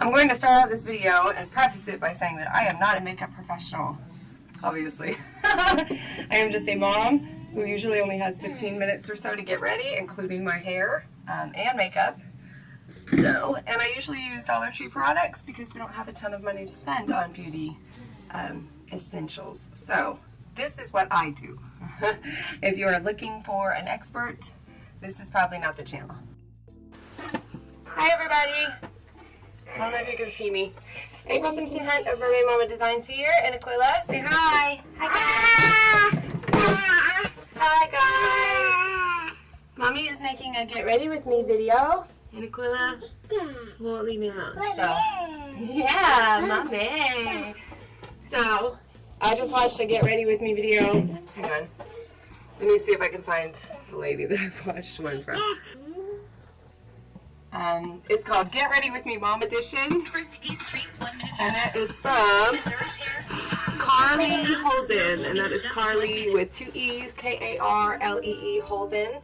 I'm going to start out this video and preface it by saying that I am not a makeup professional, obviously. I am just a mom who usually only has 15 minutes or so to get ready, including my hair um, and makeup. So, and I usually use Dollar Tree products because we don't have a ton of money to spend on beauty um, essentials. So, this is what I do. if you are looking for an expert, this is probably not the channel. Hi everybody! I don't know if you can see me. April Simpson Hunt of Mermaid Mama Designs here, and Aquila, say hi! Hi guys! Hi guys! Mommy is making a get ready with me video, and Aquila won't leave me alone. So, yeah, mommy! So, I just watched a get ready with me video. Hang on. Let me see if I can find the lady that I've watched one from. Um, it's called Get Ready With Me Mom Edition. And it is from Karlee Holden. And that is Karlee with two E's, K-A-R-L-E-E Holden.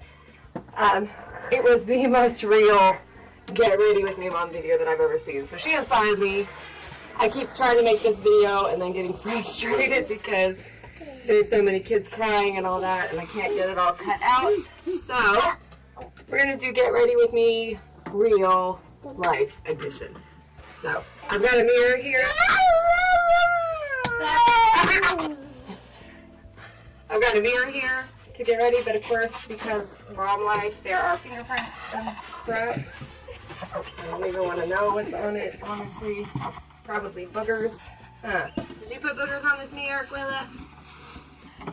Um, it was the most real Get Ready With Me Mom video that I've ever seen. So she inspired me. I keep trying to make this video and then getting frustrated because there's so many kids crying and all that and I can't get it all cut out. So we're going to do Get Ready With Me real life edition. So I've got a mirror here. I've got a mirror here to get ready, but of course, because mom life, there are fingerprints and crap. I don't even want to know what's on it, honestly. Probably boogers. Huh. Did you put boogers on this mirror, Aquila?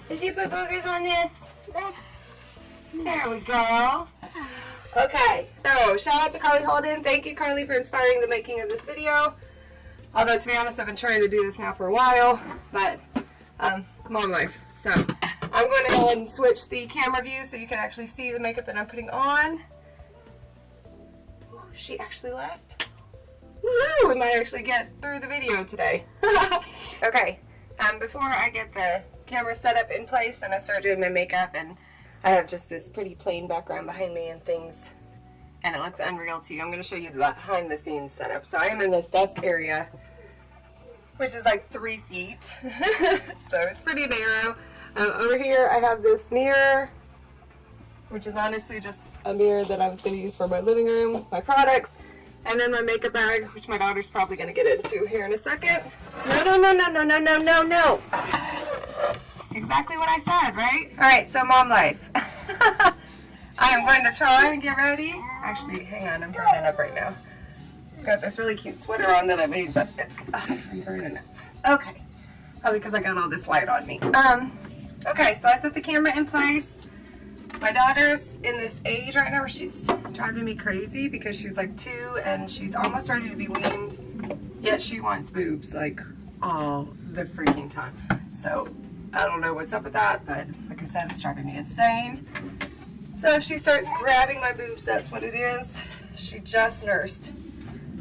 Did you put boogers on this? There we go. Okay, so shout out to Karlee Holden. Thank you, Karlee, for inspiring the making of this video. Although, to be honest, I've been trying to do this now for a while, but um, mom life. So I'm going to go ahead and switch the camera view so you can actually see the makeup that I'm putting on. Oh, she actually left. Woo! We might actually get through the video today. okay, um, before I get the camera set up in place and I start doing my makeup and I have just this pretty plain background behind me and things and it looks unreal to you. I'm going to show you the behind the scenes setup. So I am in this desk area which is like three feet so it's pretty narrow. Um, over here I have this mirror which is honestly just a mirror that I was going to use for my living room, my products and then my makeup bag which my daughter's probably going to get into here in a second. No, no, no, no, no, no, no, no, no. Exactly what I said, right? All right, so mom life. I am going to try and get ready. Actually, hang on, I'm burning up right now. Got this really cute sweater on that I made, but it's, uh, I'm burning up. Okay, probably because I got all this light on me. Um, okay, so I set the camera in place. My daughter's in this age right now where she's driving me crazy because she's like two and she's almost ready to be weaned, yet she wants boobs like all the freaking time. So I don't know what's up with that, but like I said, it's driving me insane. So if she starts grabbing my boobs, that's what it is. She just nursed.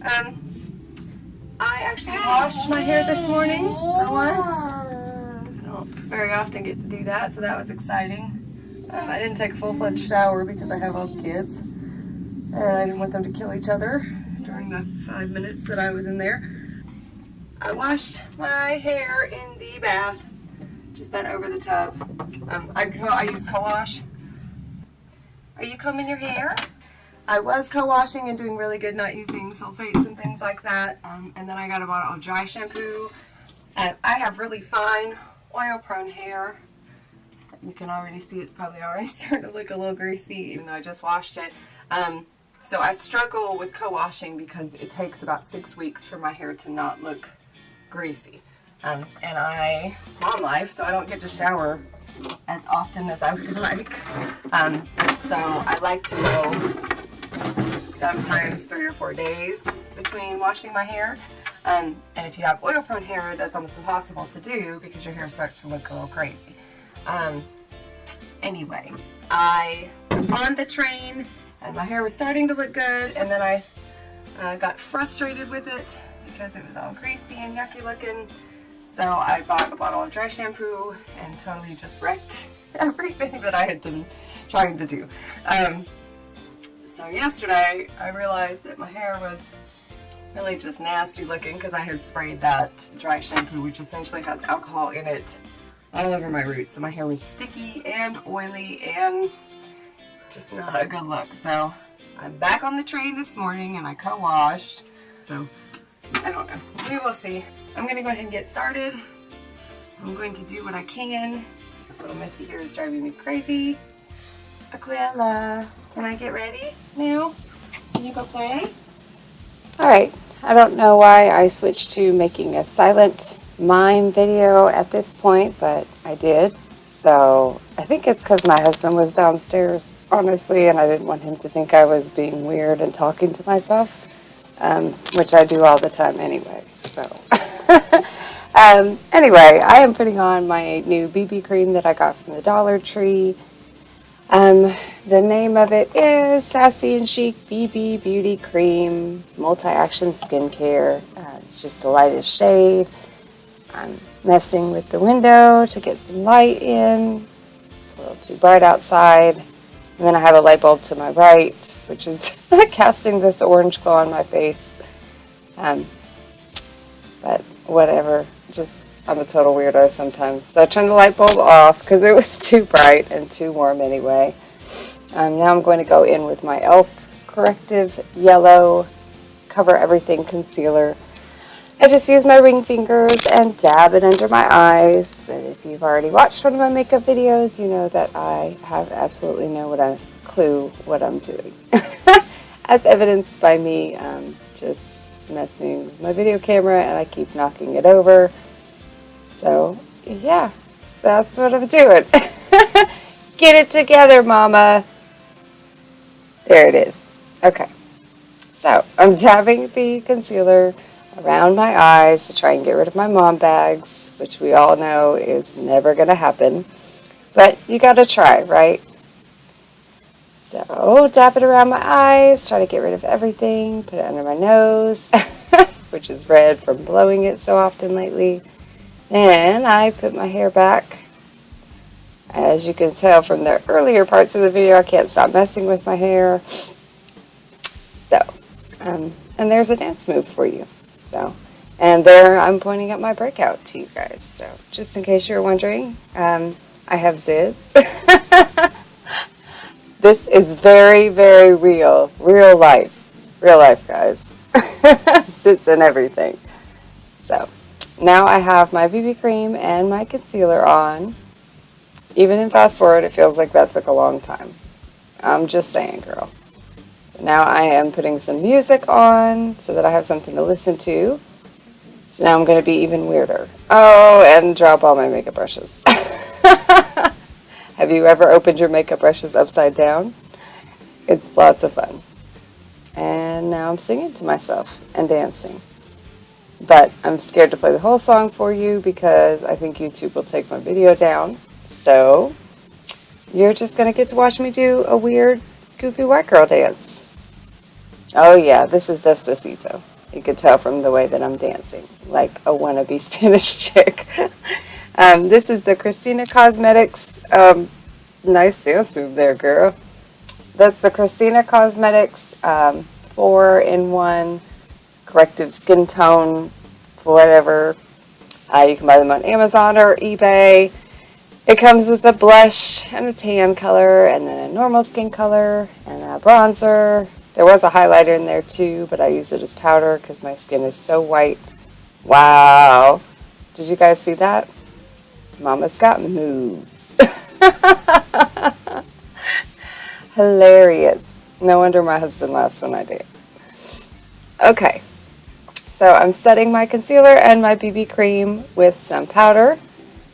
Um, I actually washed my hair this morning for once. I don't very often get to do that, so that was exciting. Um, I didn't take a full-fledged shower because I have all the kids. And I didn't want them to kill each other during the five minutes that I was in there. I washed my hair in the bath just bent over the tub. Um, I, I use co-wash. Are you combing your hair? I was co-washing and doing really good not using sulfates and things like that. Um, and then I got a bottle of dry shampoo. And I have really fine oil-prone hair. You can already see it's probably already starting to look a little greasy even though I just washed it. Um, so I struggle with co-washing because it takes about six weeks for my hair to not look greasy. Um, and I, mom life, so I don't get to shower as often as I would like. Um, so I like to go sometimes three or four days between washing my hair. Um, and if you have oil prone hair, that's almost impossible to do because your hair starts to look a little crazy. Um, anyway, I was on the train and my hair was starting to look good and then I uh, got frustrated with it because it was all greasy and yucky looking so I bought a bottle of dry shampoo and totally just wrecked everything that I had been trying to do. Um, so yesterday I realized that my hair was really just nasty looking because I had sprayed that dry shampoo which essentially has alcohol in it all over my roots. So my hair was sticky and oily and just not a good look. So I'm back on the train this morning and I co-washed. So I don't know. We will see. I'm to go ahead and get started. I'm going to do what I can. This little Missy here is driving me crazy. Aquila, can I get ready now? Can you go play? Alright, I don't know why I switched to making a silent mime video at this point, but I did. So I think it's because my husband was downstairs, honestly, and I didn't want him to think I was being weird and talking to myself, um, which I do all the time anyway. So um, anyway, I am putting on my new BB cream that I got from the Dollar Tree. Um, the name of it is Sassy and Chic BB Beauty Cream Multi-Action Skincare. Uh, it's just the lightest shade. I'm messing with the window to get some light in. It's a little too bright outside. And then I have a light bulb to my right, which is casting this orange glow on my face. Um, but whatever, just I'm a total weirdo sometimes. So I turned the light bulb off because it was too bright and too warm anyway. Um, now I'm going to go in with my e.l.f. Corrective Yellow Cover Everything Concealer. I just use my ring fingers and dab it under my eyes. But if you've already watched one of my makeup videos, you know that I have absolutely no what a clue what I'm doing. As evidenced by me um, just messing with my video camera and I keep knocking it over. So, yeah, that's what I'm doing. Get it together, Mama. There it is. Okay. So, I'm dabbing the concealer around my eyes to try and get rid of my mom bags, which we all know is never going to happen. But you got to try, right? So, dab it around my eyes, try to get rid of everything, put it under my nose, which is red from blowing it so often lately. Then I put my hair back. As you can tell from the earlier parts of the video, I can't stop messing with my hair. So, um, and there's a dance move for you. So, and there I'm pointing at my breakout to you guys. So, just in case you're wondering, um, I have zids. this is very, very real. Real life. Real life, guys. Sits and everything. So, now I have my BB cream and my concealer on. Even in fast forward, it feels like that took a long time. I'm just saying, girl. Now I am putting some music on so that I have something to listen to. So now I'm going to be even weirder. Oh, and drop all my makeup brushes. have you ever opened your makeup brushes upside down? It's lots of fun. And now I'm singing to myself and dancing. But I'm scared to play the whole song for you because I think YouTube will take my video down. So you're just going to get to watch me do a weird, goofy white girl dance. Oh yeah, this is Despacito. You could tell from the way that I'm dancing, like a wannabe Spanish chick. Um, this is the Christina Cosmetics. Um, nice dance move there, girl. That's the Christina Cosmetics 4-in-1 um, corrective skin tone, whatever. Uh, you can buy them on Amazon or eBay. It comes with a blush and a tan color and then a normal skin color and a bronzer. There was a highlighter in there too, but I use it as powder because my skin is so white. Wow. Did you guys see that? Mama's got moves. Hilarious. No wonder my husband laughs when I dance. Okay. So I'm setting my concealer and my BB cream with some powder.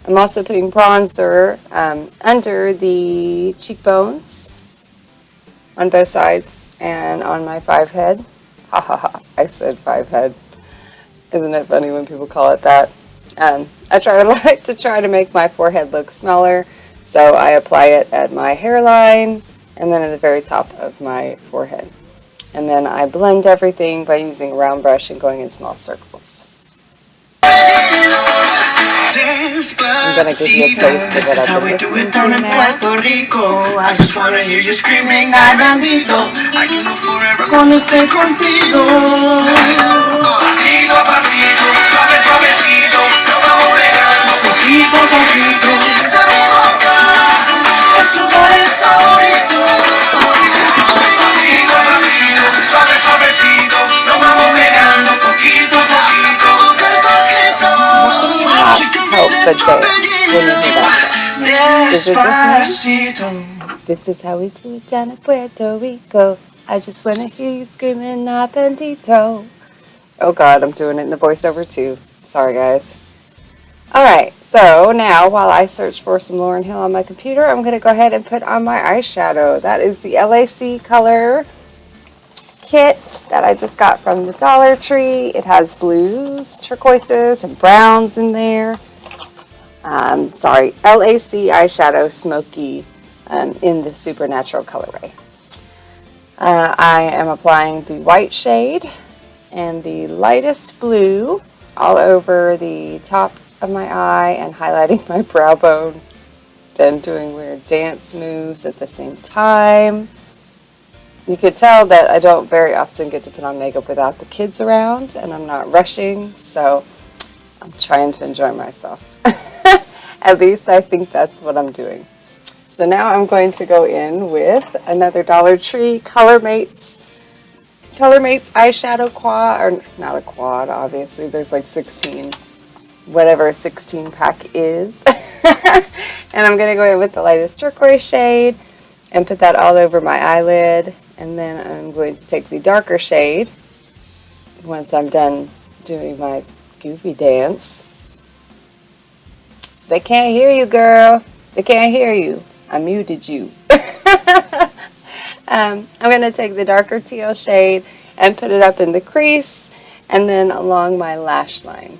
I'm also putting bronzer um, under the cheekbones on both sides and on my five head. Ha ha ha, I said five head. Isn't it funny when people call it that? Um, I try to like to try to make my forehead look smaller, so I apply it at my hairline and then at the very top of my forehead. And then I blend everything by using a round brush and going in small circles. I'm gonna give you a taste of what I've been listening to now. I just wanna hear you screaming, I bandito. I can forever. Cuando esté contigo. pasito, suave, suavecito, nos vamos pegando poquito a poquito. Esa mi boca es lugar favorito. Pasito a pasito, suave, suavecito, nos vamos pegando poquito a poquito. help but dance when you hear. Is it just me? This is how we do it down in Puerto Rico. I just wanna hear you screaming apendito. Oh god, I'm doing it in the voiceover too. Sorry guys. Alright, so now while I search for some Lauryn Hill on my computer, I'm gonna go ahead and put on my eyeshadow. That is the LAC color kit that I just got from the Dollar Tree. It has blues, turquoises, and browns in there. Um, sorry, LAC eyeshadow smoky um, in the Supernatural colorway. Uh, I am applying the white shade and the lightest blue all over the top of my eye and highlighting my brow bone. Then doing weird dance moves at the same time. You could tell that I don't very often get to put on makeup without the kids around and I'm not rushing, so I'm trying to enjoy myself. At least I think that's what I'm doing. So now I'm going to go in with another Dollar Tree Color Mates Color Mates eyeshadow quad, or not a quad, obviously, there's like 16, whatever a 16 pack is. and I'm going to go in with the lightest turquoise shade and put that all over my eyelid. And then I'm going to take the darker shade once I'm done doing my goofy dance. They can't hear you, girl. They can't hear you. I muted you. Um, I'm going to take the darker teal shade and put it up in the crease and then along my lash line.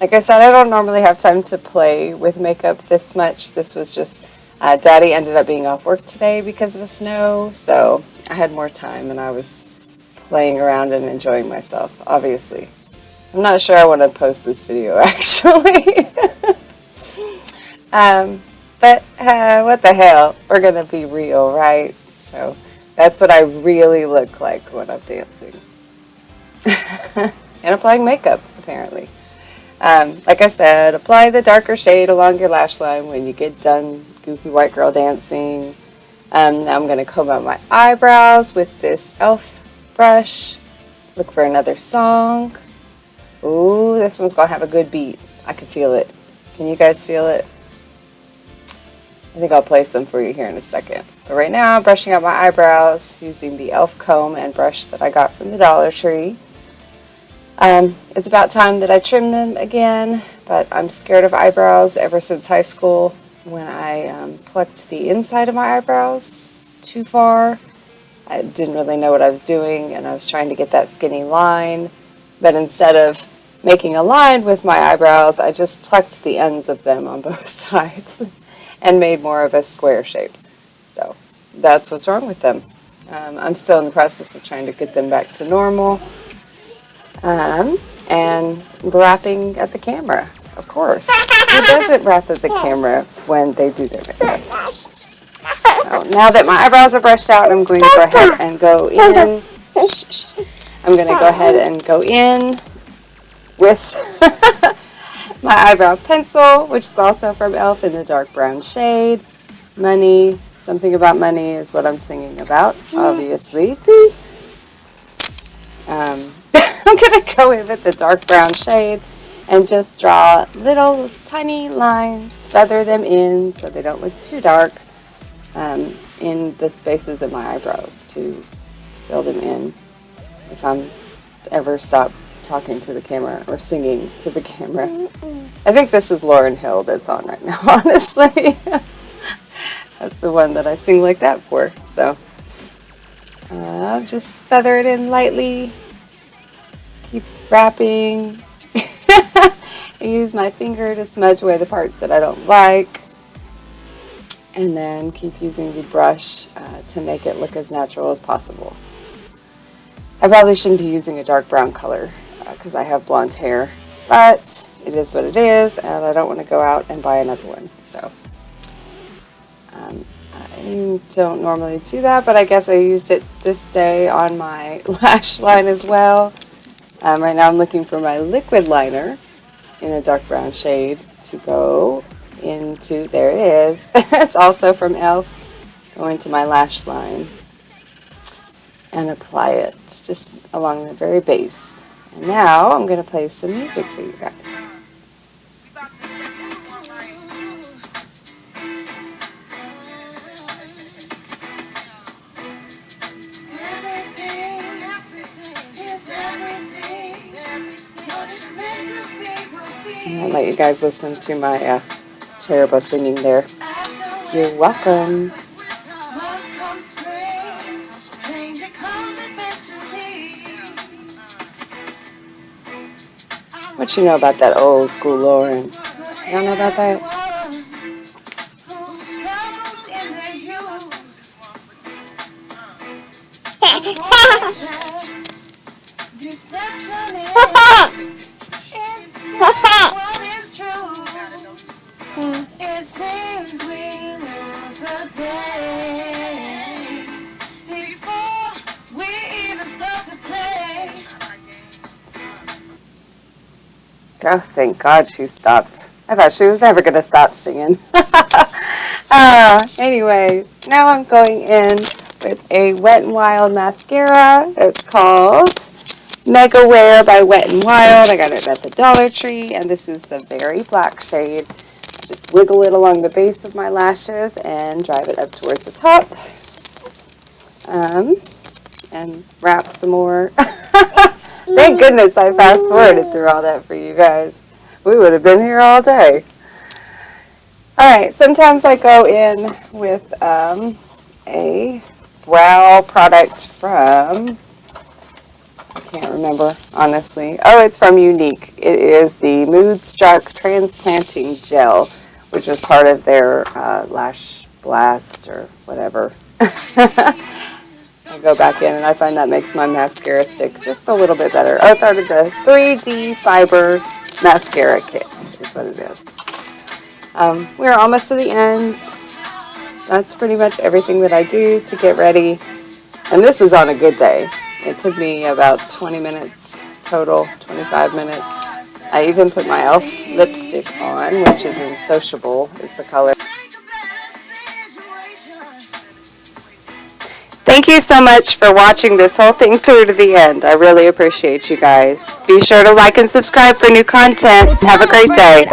Like I said, I don't normally have time to play with makeup this much. This was just, uh, Daddy ended up being off work today because of the snow, so I had more time and I was playing around and enjoying myself, obviously. I'm not sure I want to post this video, actually. um, but uh, what the hell, we're going to be real, right? So that's what I really look like when I'm dancing. and applying makeup, apparently. Um, like I said, apply the darker shade along your lash line when you get done goofy white girl dancing. Um, now I'm going to comb out my eyebrows with this e.l.f. brush. Look for another song. Ooh, this one's going to have a good beat. I can feel it. Can you guys feel it? I think I'll play some for you here in a second. But right now I'm brushing out my eyebrows using the e.l.f. comb and brush that I got from the Dollar Tree. Um, it's about time that I trim them again, but I'm scared of eyebrows ever since high school when I um, plucked the inside of my eyebrows too far. I didn't really know what I was doing and I was trying to get that skinny line, but instead of making a line with my eyebrows, I just plucked the ends of them on both sides and made more of a square shape. So that's what's wrong with them. Um, I'm still in the process of trying to get them back to normal. Um, and rapping at the camera, of course. Who doesn't rap at the camera when they do their makeup? So now that my eyebrows are brushed out, I'm going to go ahead and go in. I'm going to go ahead and go in with my eyebrow pencil, which is also from e.l.f. in the dark brown shade. Money, something about money is what I'm singing about, obviously. Um, I'm going to go in with the dark brown shade and just draw little tiny lines, feather them in so they don't look too dark um, in the spaces of my eyebrows to fill them in if I'm ever stop talking to the camera or singing to the camera. I think this is Lauryn Hill that's on right now, honestly. that's the one that I sing like that for. So uh, just feather it in lightly. Keep rapping. I use my finger to smudge away the parts that I don't like. And then keep using the brush uh, to make it look as natural as possible. I probably shouldn't be using a dark brown color because uh, I have blonde hair, but it is what it is, and I don't want to go out and buy another one. So um, I don't normally do that, but I guess I used it this day on my lash line as well. Um, right now I'm looking for my liquid liner in a dark brown shade to go into, there it is. it's also from e.l.f. Go into my lash line and apply it just along the very base. Now I'm going to play some music for you guys. I'll let you guys listen to my uh, terrible singing there. You're welcome. What you know about that old school Lauryn? Y'all know about that? Oh, thank God she stopped. I thought she was never going to stop singing. uh, anyways, now I'm going in with a Wet n Wild mascara. It's called Mega Wear by Wet n Wild. I got it at the Dollar Tree, and this is the very black shade. Just wiggle it along the base of my lashes and drive it up towards the top. Um, and rap some more. Thank goodness I fast forwarded through all that for you guys. We would have been here all day. Alright, sometimes I go in with um, a brow product from, I can't remember honestly. Oh, it's from Younique. It is the Mood Struck Transplanting Gel, which is part of their uh, Lash Blast or whatever. I go back in and I find that makes my mascara stick just a little bit better. Oh, I thought of the 3D Fiber Mascara Kit is what it is. Um, we're almost to the end. That's pretty much everything that I do to get ready. And this is on a good day. It took me about 20 minutes total, 25 minutes. I even put my e.l.f. lipstick on, which is in Sociable, is the color. Thank you so much for watching this whole thing through to the end. I really appreciate you guys. Be sure to like and subscribe for new content. Have a great day.